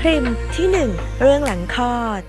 พริมที่หนึ่งเรื่องหลังคลอด